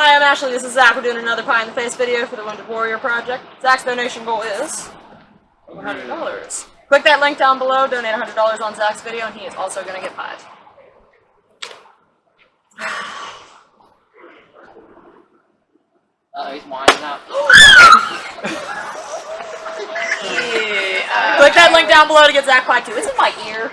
Hi, I'm Ashley. This is Zach. We're doing another Pie in the Face video for the Wounded Warrior Project. Zach's donation goal is $100. Click that link down below, donate $100 on Zach's video, and he is also going to get pied. Uh, he's winding up. Click that link down below to get Zach pied too. It's in my ear.